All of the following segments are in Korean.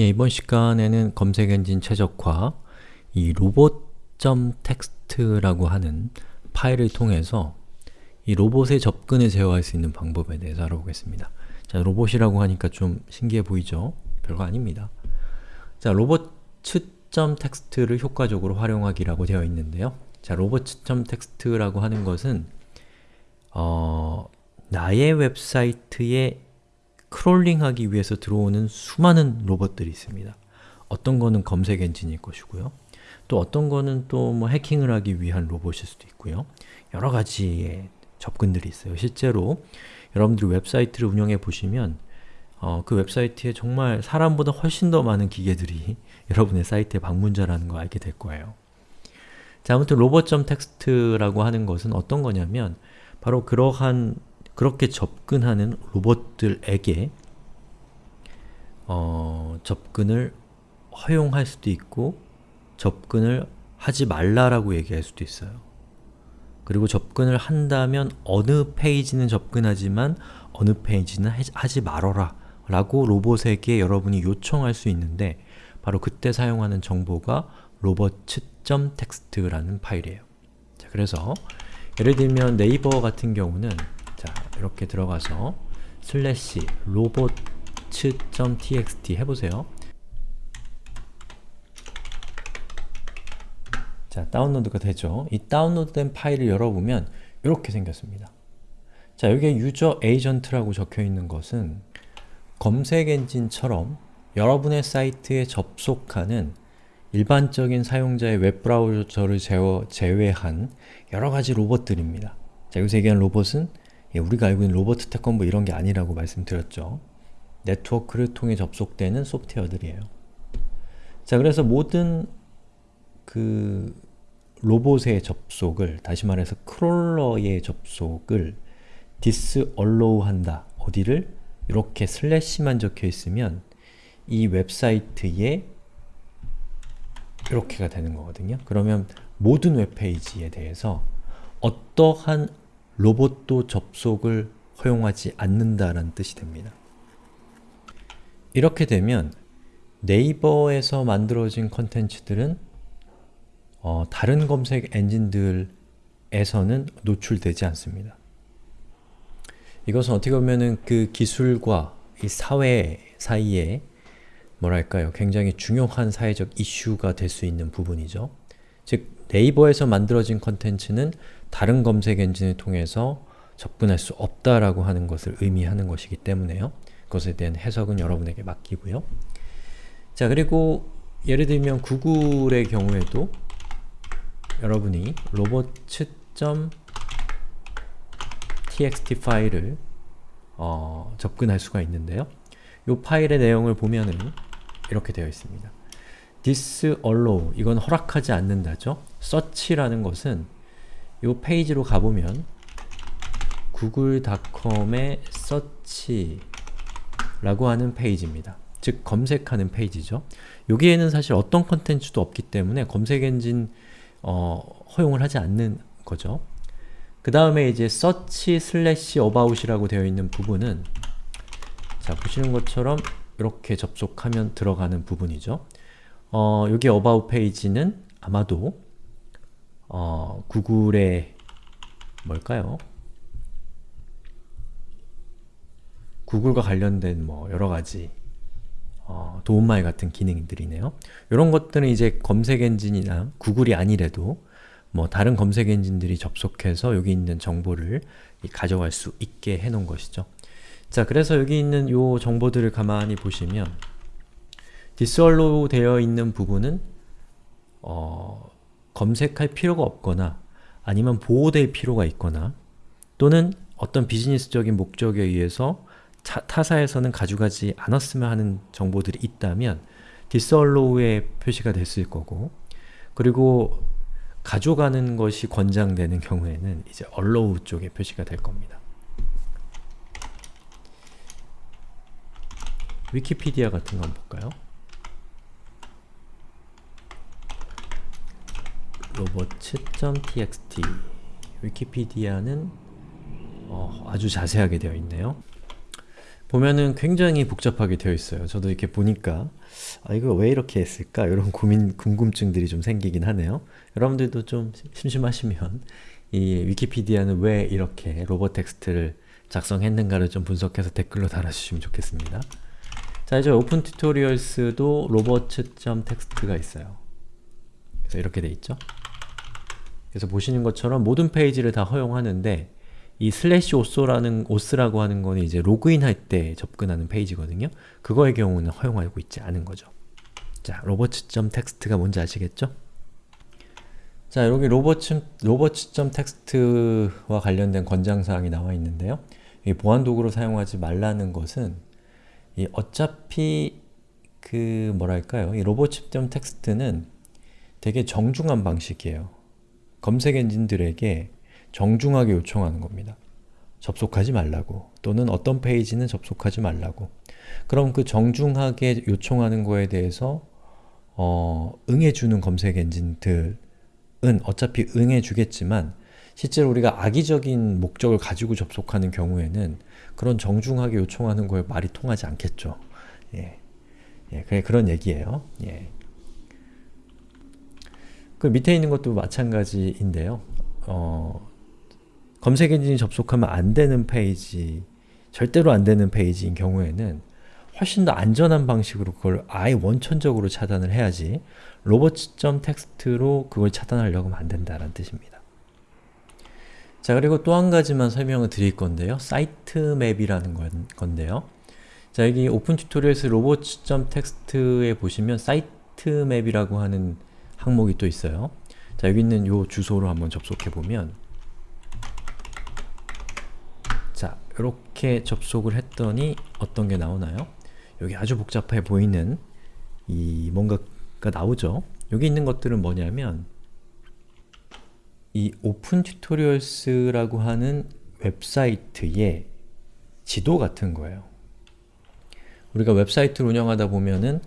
예, 이번 시간에는 검색 엔진 최적화 이 robot.txt라고 하는 파일을 통해서 이 로봇의 접근을 제어할 수 있는 방법에 대해서 알아보겠습니다. 자, 로봇이라고 하니까 좀 신기해 보이죠? 별거 아닙니다. 자, 로봇.txt를 효과적으로 활용하기라고 되어 있는데요. 자, robot.txt라고 하는 것은 어, 나의 웹사이트에 crawling하기 위해서 들어오는 수많은 로봇들이 있습니다. 어떤 거는 검색 엔진일 것이고요. 또 어떤 거는 또 뭐 해킹을 하기 위한 로봇일 수도 있고요. 여러 가지의 접근들이 있어요. 실제로 여러분들이 웹사이트를 운영해 보시면 어, 그 웹사이트에 정말 사람보다 훨씬 더 많은 기계들이 여러분의 사이트에 방문자라는 거 알게 될 거예요. 자, 아무튼 robots.txt라고 하는 것은 어떤 거냐면 바로 그러한 그렇게 접근하는 로봇들에게 어, 접근을 허용할 수도 있고 접근을 하지 말라라고 얘기할 수도 있어요. 그리고 접근을 한다면 어느 페이지는 접근하지만 어느 페이지는 하지 말어라 라고 로봇에게 여러분이 요청할 수 있는데 바로 그때 사용하는 정보가 robot.txt라는 파일이에요. 자, 그래서 예를 들면 네이버 같은 경우는 자, 이렇게 들어가서 슬래시 robots.txt 해보세요. 자, 다운로드가 되죠. 이 다운로드된 파일을 열어보면 이렇게 생겼습니다. 자, 여기에 user agent라고 적혀있는 것은 검색 엔진처럼 여러분의 사이트에 접속하는 일반적인 사용자의 웹브라우저를 제외한 여러가지 로봇들입니다. 자, 여기서 얘기하는 로봇은 예, 우리가 알고 있는 로버트 태권부 이런 게 아니라고 말씀드렸죠. 네트워크를 통해 접속되는 소프트웨어들이에요. 자, 그래서 모든 그 로봇의 접속을, 다시 말해서 크롤러의 접속을 disallow 한다. 어디를? 이렇게 슬래시만 적혀 있으면 이 웹사이트에 이렇게가 되는 거거든요. 그러면 모든 웹페이지에 대해서 어떠한 로봇도 접속을 허용하지 않는다라는 뜻이 됩니다. 이렇게 되면 네이버에서 만들어진 컨텐츠들은 어, 다른 검색 엔진들에서는 노출되지 않습니다. 이것은 어떻게 보면은 그 기술과 이 사회 사이에 뭐랄까요 굉장히 중요한 사회적 이슈가 될 수 있는 부분이죠. 즉 네이버에서 만들어진 컨텐츠는 다른 검색 엔진을 통해서 접근할 수 없다라고 하는 것을 의미하는 것이기 때문에요. 그것에 대한 해석은 여러분에게 맡기고요. 자 그리고 예를 들면 구글의 경우에도 여러분이 robot.txt 파일을 어, 접근할 수가 있는데요. 이 파일의 내용을 보면은 이렇게 되어 있습니다. disallow, 이건 허락하지 않는다죠. search라는 것은 이 페이지로 가보면 google.com의 search라고 하는 페이지입니다. 즉 검색하는 페이지죠. 여기에는 사실 어떤 컨텐츠도 없기 때문에 검색 엔진 어, 허용을 하지 않는 거죠. 그 다음에 이제 search slash about이라고 되어 있는 부분은 자 보시는 것처럼 이렇게 접속하면 들어가는 부분이죠. 어, 여기 about 페이지는 아마도 어, 구글의 뭘까요? 구글과 관련된 뭐 여러가지 어, 도움말 같은 기능들이네요. 이런 것들은 이제 검색 엔진이나 구글이 아니래도 뭐 다른 검색 엔진들이 접속해서 여기 있는 정보를 가져갈 수 있게 해놓은 것이죠. 자, 그래서 여기 있는 이 정보들을 가만히 보시면 disallow로 되어 있는 부분은 어, 검색할 필요가 없거나 아니면 보호될 필요가 있거나 또는 어떤 비즈니스적인 목적에 의해서 차, 타사에서는 가져가지 않았으면 하는 정보들이 있다면 디스얼로우의 표시가 됐을 거고 그리고 가져가는 것이 권장되는 경우에는 이제 allow 쪽에 표시가 될 겁니다. 위키피디아 같은 거 한번 볼까요? 로봇.txt 위키피디아는 어, 아주 자세하게 되어 있네요. 보면은 굉장히 복잡하게 되어 있어요. 저도 이렇게 보니까 아 이거 왜 이렇게 했을까? 이런 고민, 궁금증들이 좀 생기긴 하네요. 여러분들도 좀 심심하시면 이 위키피디아는 왜 이렇게 robots.txt를 작성했는가를 좀 분석해서 댓글로 달아주시면 좋겠습니다. 자 이제 오픈 튜토리얼스도 robots.txt가 있어요. 그래서 이렇게 돼 있죠. 그래서 보시는 것처럼 모든 페이지를 다 허용하는데 이 슬래시 auth라는 auth라고 하는 거는 이제 로그인 할 때 접근하는 페이지거든요. 그거의 경우는 허용하고 있지 않은 거죠. 자, robots.txt가 뭔지 아시겠죠? 자, 여기 robots, robots.txt와 관련된 권장사항이 나와 있는데요. 이 보안 도구로 사용하지 말라는 것은 이 어차피 그 뭐랄까요? 이 robots.txt는 되게 정중한 방식이에요. 검색 엔진들에게 정중하게 요청하는 겁니다. 접속하지 말라고 또는 어떤 페이지는 접속하지 말라고 그럼 그 정중하게 요청하는 거에 대해서 어, 응해주는 검색 엔진들은 어차피 응해주겠지만 실제로 우리가 악의적인 목적을 가지고 접속하는 경우에는 그런 정중하게 요청하는 거에 말이 통하지 않겠죠. 예, 예 그런 얘기예요. 예. 그 밑에 있는 것도 마찬가지인데요. 어, 검색 엔진이 접속하면 안 되는 페이지, 절대로 안 되는 페이지인 경우에는 훨씬 더 안전한 방식으로 그걸 아예 원천적으로 차단을 해야지 robots.txt로 그걸 차단하려고 하면 안 된다는 뜻입니다. 자 그리고 또 한 가지만 설명을 드릴 건데요. sitemap이라는 건, 건데요. 자 여기 오픈 튜토리얼스 robots.txt에 보시면 sitemap이라고 하는 항목이 또 있어요. 자 여기 있는 요 주소로 한번 접속해 보면 자 이렇게 접속을 했더니 어떤 게 나오나요? 여기 아주 복잡해 보이는 이 뭔가가 나오죠? 여기 있는 것들은 뭐냐면 이 오픈 튜토리얼스라고 하는 웹사이트의 지도 같은 거예요. 우리가 웹사이트를 운영하다 보면은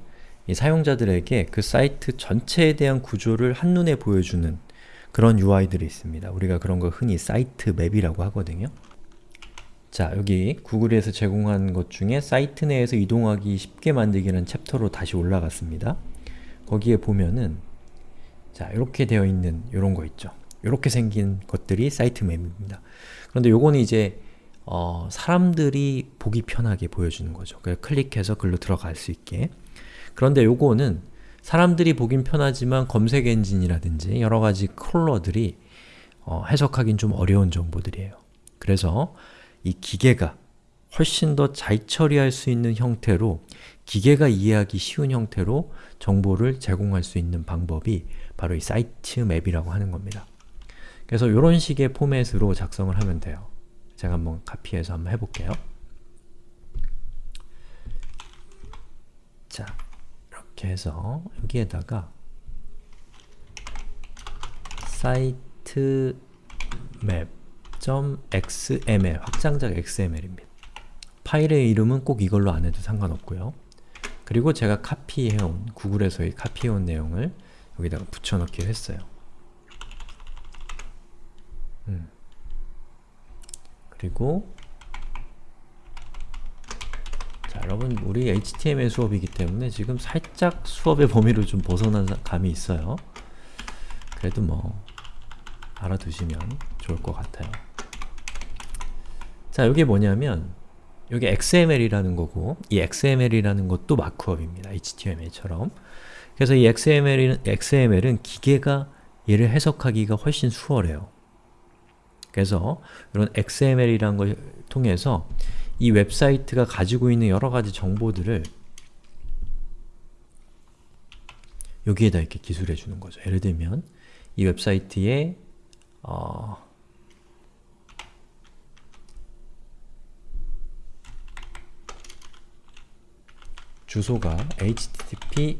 이 사용자들에게 그 사이트 전체에 대한 구조를 한눈에 보여주는 그런 UI들이 있습니다. 우리가 그런 걸 흔히 sitemap이라고 하거든요. 자, 여기 구글에서 제공한 것 중에 사이트 내에서 이동하기 쉽게 만들기라는 챕터로 다시 올라갔습니다. 거기에 보면은 자, 이렇게 되어 있는 이런 거 있죠. 이렇게 생긴 것들이 sitemap입니다. 그런데 요거는 이제 어, 사람들이 보기 편하게 보여주는 거죠. 그래서 클릭해서 글로 들어갈 수 있게 그런데 요거는 사람들이 보긴 편하지만 검색 엔진이라든지 여러가지 컬러들이 어, 해석하긴 좀 어려운 정보들이에요. 그래서 이 기계가 훨씬 더 잘 처리할 수 있는 형태로 기계가 이해하기 쉬운 형태로 정보를 제공할 수 있는 방법이 바로 이 사이트 맵이라고 하는 겁니다. 그래서 이런 식의 포맷으로 작성을 하면 돼요. 제가 한번 카피해서 한번 해볼게요. 자, 이렇게 해서 여기에다가 사이트 맵 .xml, 확장작 xml입니다. 파일의 이름은 꼭 이걸로 안 해도 상관없고요. 그리고 제가 카피해온, 구글에서 카피해온 내용을 여기다가 붙여넣기를 했어요. 음. 그리고 자 여러분 우리 HTML 수업이기 때문에 지금 살짝 수업의 범위를 좀 벗어난 감이 있어요. 그래도 뭐 알아두시면 좋을 것 같아요. 자, 여기 뭐냐면 여기 XML이라는 거고 이 XML이라는 것도 마크업입니다. HTML처럼. 그래서 이 XML은, XML은 기계가 얘를 해석하기가 훨씬 수월해요. 그래서 이런 XML이라는 걸 통해서 이 웹사이트가 가지고 있는 여러가지 정보들을 여기에다 이렇게 기술해 주는 거죠. 예를 들면 이 웹사이트에 어, 주소가 http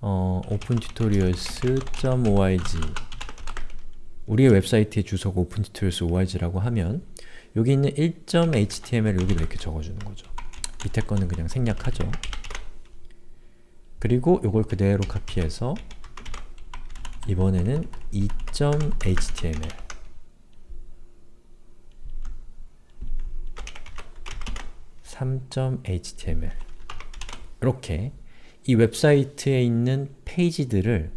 어, opentutorials.org 우리의 웹사이트의 주소가 opentutorials.org라고 하면 여기 있는 1.html 여기 이렇게 적어주는 거죠. 밑에 거는 그냥 생략하죠. 그리고 이걸 그대로 카피해서 이번에는 2.html 3.html 이렇게 이 웹사이트에 있는 페이지들을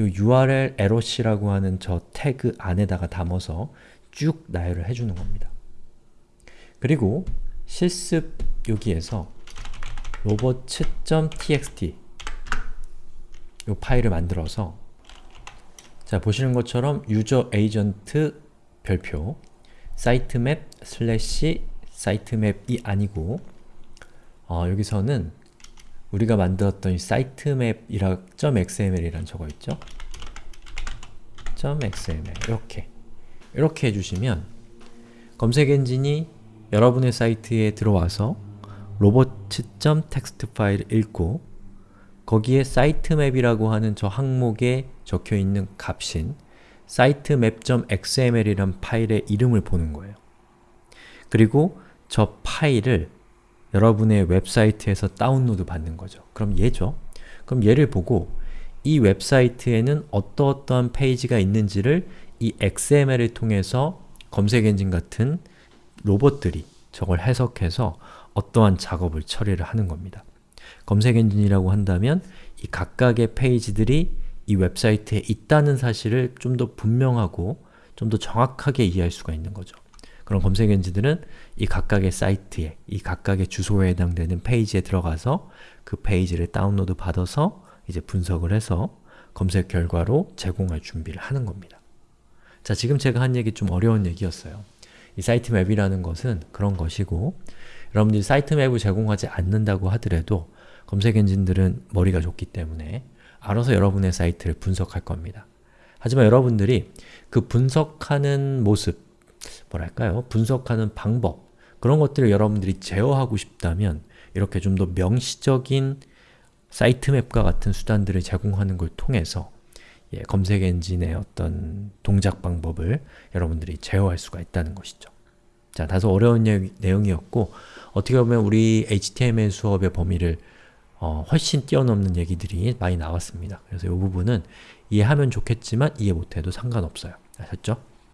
요 URL error라고 하는 저 태그 안에다가 담아서 쭉 나열을 해주는 겁니다. 그리고 실습 여기에서 robots.txt 이 파일을 만들어서 자 보시는 것처럼 user agent 별표 sitemap 슬래시 sitemap이 아니고 어, 여기서는 우리가 만들었던 이 sitemap이라 .xml이란 저거 있죠? .xml 이렇게 이렇게 해주시면 검색 엔진이 여러분의 사이트에 들어와서 robots.txt 파일을 읽고 거기에 sitemap이라고 하는 저 항목에 적혀있는 값인 sitemap.xml이란 파일의 이름을 보는 거예요. 그리고 저 파일을 여러분의 웹사이트에서 다운로드 받는 거죠. 그럼 얘죠. 그럼 얘를 보고 이 웹사이트에는 어떠어떠한 페이지가 있는지를 이 XML을 통해서 검색 엔진 같은 로봇들이 저걸 해석해서 어떠한 작업을 처리를 하는 겁니다. 검색 엔진이라고 한다면 이 각각의 페이지들이 이 웹사이트에 있다는 사실을 좀 더 분명하고 좀 더 정확하게 이해할 수가 있는 거죠. 그런 검색 엔진들은 이 각각의 사이트에, 이 각각의 주소에 해당되는 페이지에 들어가서 그 페이지를 다운로드 받아서 이제 분석을 해서 검색 결과로 제공할 준비를 하는 겁니다. 자, 지금 제가 한 얘기 좀 어려운 얘기였어요. 이 사이트 맵이라는 것은 그런 것이고 여러분들이 사이트 맵을 제공하지 않는다고 하더라도 검색 엔진들은 머리가 좋기 때문에 알아서 여러분의 사이트를 분석할 겁니다. 하지만 여러분들이 그 분석하는 모습, 뭐랄까요? 분석하는 방법, 그런 것들을 여러분들이 제어하고 싶다면 이렇게 좀 더 명시적인 사이트맵과 같은 수단들을 제공하는 걸 통해서 예, 검색 엔진의 어떤 동작 방법을 여러분들이 제어할 수가 있다는 것이죠. 자, 다소 어려운 내용이었고 어떻게 보면 우리 HTML 수업의 범위를 어, 훨씬 뛰어넘는 얘기들이 많이 나왔습니다. 그래서 이 부분은 이해하면 좋겠지만 이해 못해도 상관없어요. 아셨죠?